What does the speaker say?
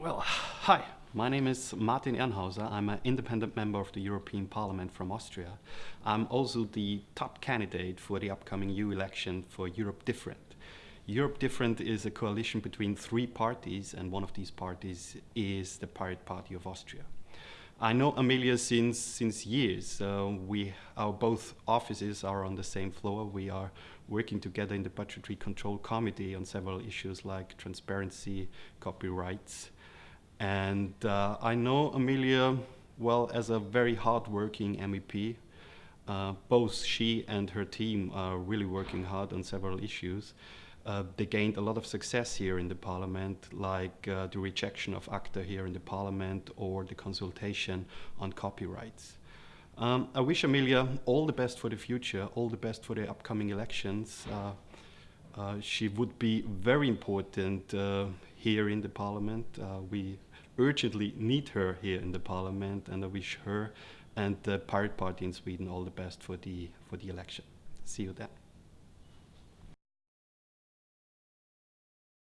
Well, hi, my name is Martin Ehrenhauser. I'm an independent member of the European Parliament from Austria. I'm also the top candidate for the upcoming EU election for Europe Different. Europe Different is a coalition between three parties, and one of these parties is the Pirate Party of Austria. I know Amelia since since years. Uh, we our both offices are on the same floor. We are working together in the Budgetary Control Committee on several issues like transparency, copyrights, and uh, I know Amelia well as a very hard-working MEP. Uh, both she and her team are really working hard on several issues. Uh, they gained a lot of success here in the parliament, like uh, the rejection of ACTA here in the parliament or the consultation on copyrights. Um, I wish Amelia all the best for the future, all the best for the upcoming elections. Uh, uh she would be very important uh, here in the parliament. Uh, we urgently need her here in the parliament, and I wish her and the Pirate Party in Sweden all the best for the for the election. See you then.